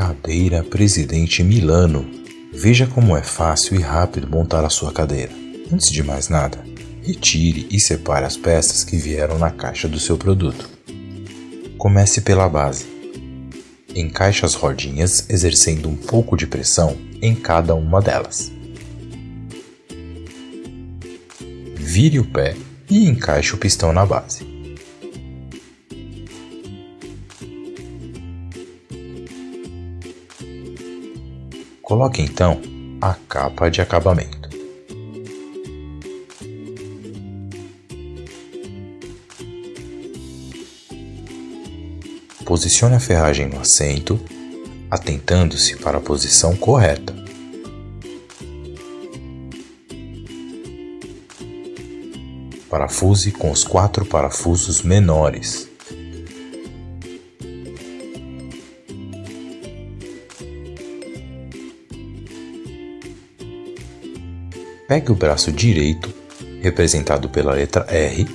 Cadeira Presidente Milano. Veja como é fácil e rápido montar a sua cadeira. Antes de mais nada, retire e separe as peças que vieram na caixa do seu produto. Comece pela base. Encaixe as rodinhas exercendo um pouco de pressão em cada uma delas. Vire o pé e encaixe o pistão na base. Coloque então a capa de acabamento. Posicione a ferragem no assento, atentando-se para a posição correta. Parafuse com os quatro parafusos menores. Pegue o braço direito, representado pela letra R,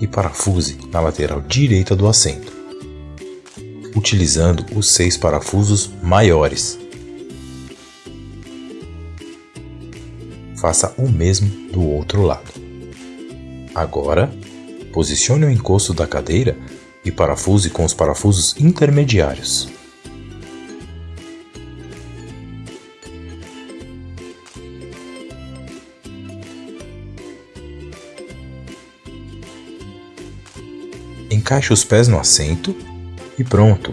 e parafuse na lateral direita do assento, utilizando os seis parafusos maiores. Faça o mesmo do outro lado. Agora, posicione o encosto da cadeira e parafuse com os parafusos intermediários. Encaixe os pés no assento e pronto!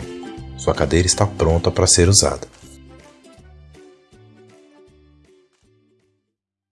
Sua cadeira está pronta para ser usada.